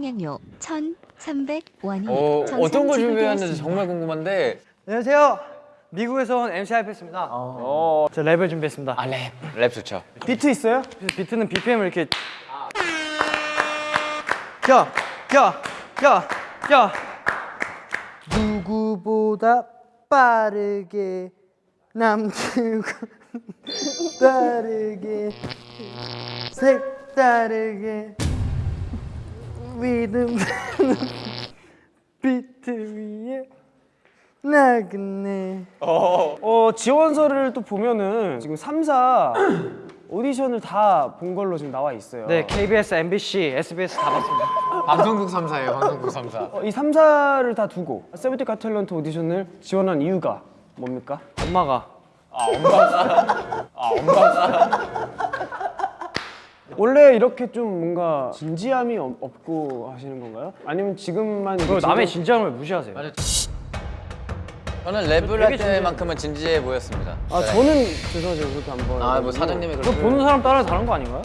통행료 1,300원이 어, 어떤 걸 준비했는지 정말 궁금한데 안녕하세요. 미국에서 온 MC 하이패스입니다. 어. 저 랩을 준비했습니다. 아 랩, 랩 좋죠 비트 있어요? 비트는 BPM을 이렇게 야, 야, 야, 야 누구보다 빠르게 남들과 다르게 색다르게 리듬 비트 위에 나그네 어 지원서를 또 보면은 지금 3사 오디션을 다 본 걸로 지금 나와 있어요. 네, KBS, MBC, SBS 다 봤습니다. 방송국 3사예요 방송국 3사 어, 이 3사를 다 두고 세븐틴 가탤런트 오디션을 지원한 이유가 뭡니까? 엄마가 원래 이렇게 좀 뭔가 진지함이 없- 없고 하시는 건가요? 아니면 지금만 그 이렇게 남의 진지함- 진지함을 무시하세요. 저는 랩을 할 때만큼은 진지해 보였습니다 아 저는 죄송하지만 그렇게 안 봐요. 아뭐 사장님이 그 그렇게 보는 사람 따라 다른 거 아닌가요?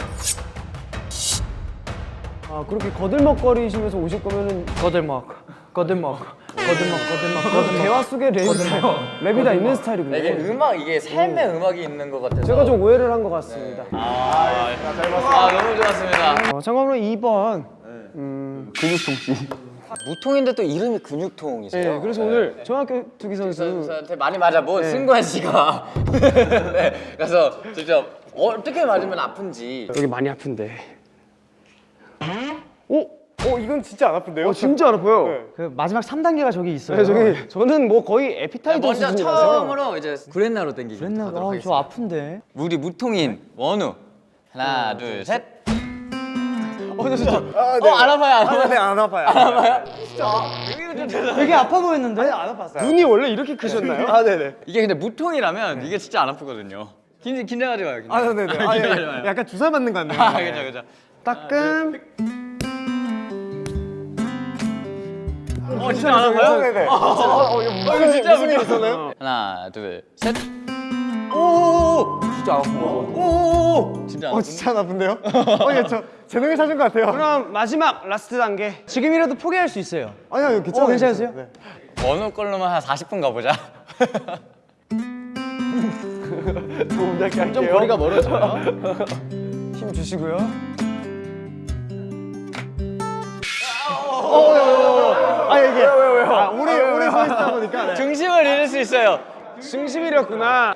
아 그렇게 거들먹거리시면서 오실 거면은 거들먹, 거들먹, 거들먹, 거들먹, 거들먹. 대화 속에 랩이 다, 랩이 다 있는 스타일이군요. 이게 음악 이게 삶의 음악이 있는 것 같아서. 제가 좀 오해를 한 것 같습니다. 아, 아 너무 좋았습니다. 어, 참고로 2번 무통인데 또 이름이 근육통이세요? 네, 그래서 오늘 정학교 투기 선수. 선수한테 많이 맞아본 승관 씨가. 네, 그래서 직접 어떻게 맞으면 아픈지. 여기 많이 아픈데. 오, 어 이건 진짜 안 아픈데요? 어, 진짜 안 아파요. 그 마지막 3단계가 저기 있어요. 네, 저기 저는 뭐 거의 에피타이저 먼저. 처음으로 이제 구렛나루 땡기기 그랬나? 하도록 아, 저. 아픈데. 우리 무통인 원우 하나 둘셋 어, 저 진짜. 어, 안 아파요, 안 아파요. 네, 안 아파요. 되게 아파 보였는데? 눈이 원래 이렇게 크셨나요? 아, 네네. 이게 근데 무통이라면 이게 진짜 안 아프거든요. 긴, 긴장하지 마요. 긴장. 아, 네네. 아, 긴장하지 예. 마요. 약간 주사 맞는 것 같네요. 아, 그죠, 그죠. 따끔. 어, 진짜 안 아파요? 네네. 어, 이거 진짜 무슨 일 있었나요? 하나, 둘, 셋. 오! 진짜 거. 오! 진짜 안 어, 진짜 안 아픈데요? 어, 예, 저 재능을 찾은 것 같아요. 그럼 마지막 last 단계. 지금이라도 포기할 수 있어요. 아니요, 아니요, 괜찮아요. 어, 괜찮으세요? 네. 원우 걸로만 한 40분 가보자. 좀 거리가 멀어져요. 힘 주시고요. 아 이게 왜요 왜요? 아, 오래 오래 서 있다 보니까 네. 중심을 잃을 수 있어요. 중심이었구나.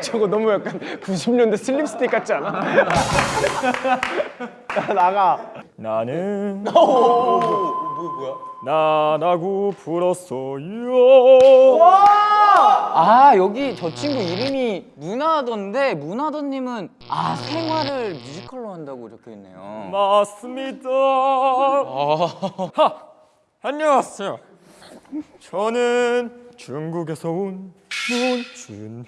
저거 너무 약간 90년대 슬립스틱 같지 않아? 나 나가. 나는 나라고 불었어요. 아 여기 저 친구 이름이 문화던데 문화던님은 아 생활을 뮤지컬로 한다고 적혀 있네요. 맞습니다. 하, 안녕하세요. 저는 중국에서 온 문준휘요.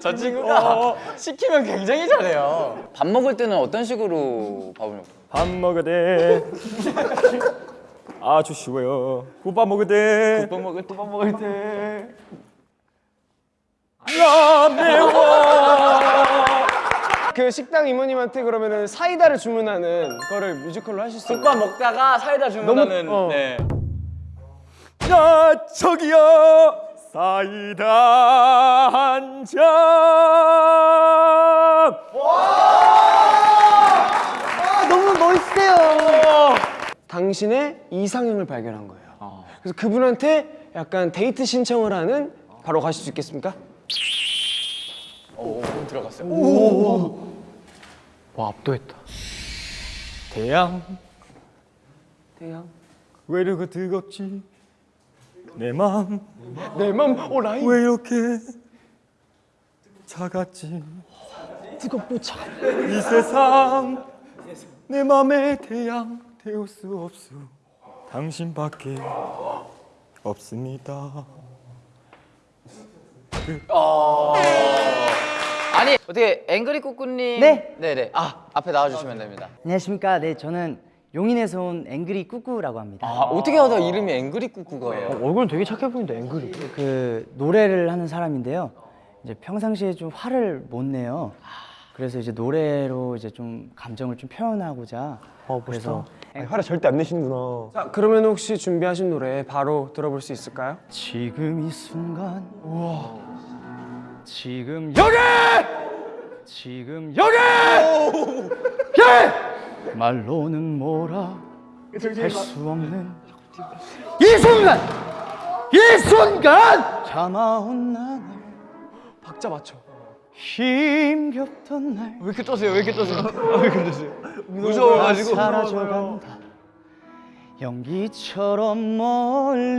저 친구가 시키면 굉장히 잘해요. 밥 먹을 때는 어떤 식으로 밥을 먹어요? 밥 먹을 때 아주 쉬워요. 국밥 먹을 때밥 먹을 때? 밥 먹을 때? 야 매워. 그 식당 이모님한테 그러면은 사이다를 주문하는 거를 뮤지컬로 하실 수 있나요? 국밥 먹다가 사이다 주문하는 너무- 어. 네. 야 저기요 사이다 한 잔. 아, 너무 멋있어요. 당신의 이상형을 발견한 거예요. 그래서 그분한테 약간 데이트 신청을 하는 바로 가실 수 있겠습니까? 오, 들어갔어요. 와, 압도했다. 태양 태양. 왜 이렇게 뜨겁지 내 맘 내 맘 오 라인. 왜 이렇게 차갑지 뜨겁고 차. 이 세상 내 맘의 태양 태울 수 없어 당신밖에 없습니다 아니 어떻게 앵그리 꾸꾸님 네. 네네 아 앞에 나와주시면 됩니다. 안녕하십니까. 네, 저는 용인에서 온 앵그리 꾸꾸라고 합니다. 아 어떻게 하다 이름이 앵그리 꾸꾸가 예요? 얼굴은 되게 착해 보이는데 앵글이. 그 노래를 하는 사람인데요. 이제 평상시에 좀 화를 못 내요. 그래서 이제 노래로 이제 좀 감정을 좀 표현하고자 어, 그래서 아니, 화를 절대 안 내시는구나. 자, 그러면 혹시 준비하신 노래 바로 들어볼 수 있을까요? 지금 이 순간 지금 여기! 지금 여기! 예! 말로는 뭐라 할 수 없는 이 순간! 이 순간! 참아온 나날 박자 맞춰. 힘겹던 날. 왜 이렇게 떠세요? 왜 이렇게 떠세요? 무서워가지고. 사라져간다. 연기처럼 멀리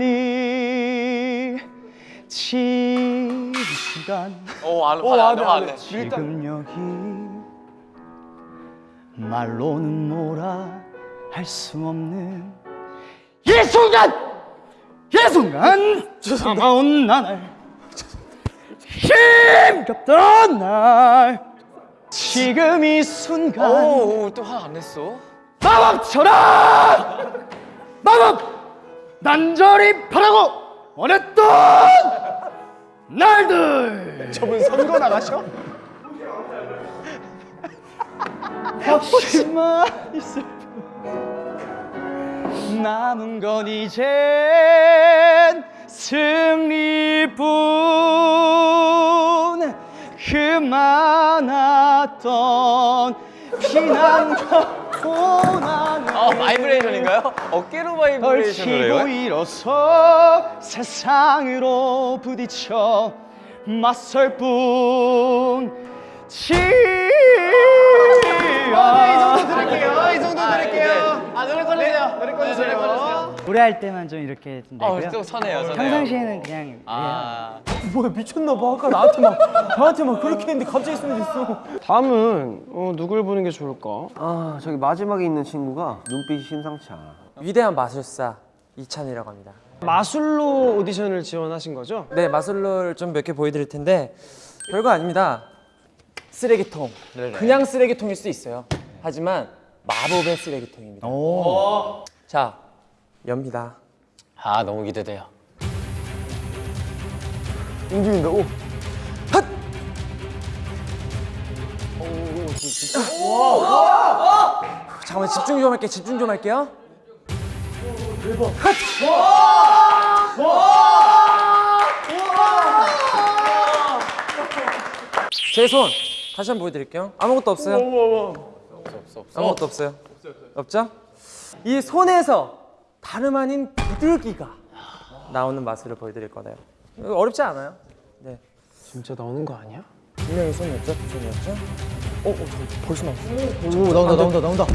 지금 시간. 어, 안, 어, 안, 돼, 안 돼. 지금 여기 말로는 뭐라 할 수 없는 이 순간! 이 순간! 차가운 나날 힘겹던 날. 지금 이 순간 오, 또화안 냈어? 마법처럼! 마법! 난절히 바라고 원했던 날들. 저분 선거 나가셔? 혹시만 있을 뿐 남은 건 이젠 승리뿐 그 많았던 비난과 고난을 아, 바이브레이션인가요? 어깨로 바이브레이션을 해요? 일어서 세상으로 부딪혀 맞설 뿐 지야 이 정도 드릴게요. 아, 노래 꺼주세요. 노래 꺼주세요. 노래 꺼주세요. 노래할 때만 좀 이렇게 좀 아, 내고요 또 선해요, 선해요. 평상시에는 그냥 아, 뭐야 미쳤나 봐. 아까 나한테 막 저한테 막 그렇게 했는데 갑자기 쓰면 됐어. 다음은 어, 누굴 보는 게 좋을까? 아 저기 마지막에 있는 친구가 눈빛이 심상치 않아 위대한 마술사 이찬이라고 합니다. 마술로 오디션을 지원하신 거죠? 네, 마술로를 좀 몇 개 보여드릴 텐데 별거 아닙니다. 쓰레기통. 그냥 쓰레기통일 수 있어요. 하지만 마법의 쓰레기통입니다. 자, 엽니다. 아, 너무 기대돼요. 움직인다. 오. 잠깐만 집중 좀 할게요. 집중 좀 할게요. 제손 다시 한번 보여드릴게요. 아무것도 없어요. 아무것도 없어요. 없죠? 이 손에서 다름 아닌 비둘기가 나오는 마술을 보여드릴 거예요. 이거 어렵지 않아요. 네. 진짜 나오는 거 아니야? 분명히 손이었죠? 손이었죠? 어, 어, 저 벌써 나왔어. 오 나온다 나온다 나온다.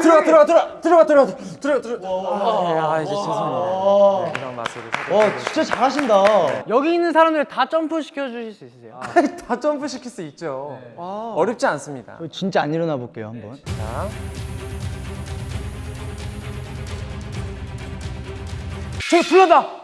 들어가, 들어가, 들어가, 들어가, 들어가, 들어가, 들어가. 아, 이제 죄송해요. 네, 이런 마술을. 와 진짜 잘하신다. 여기 있는 사람들 다 점프 시켜 주실 수 있으세요? 다 점프 시킬 수 있죠. 어렵지 않습니다. 진짜 안 일어나 볼게요 한번 자. 저기 불난다.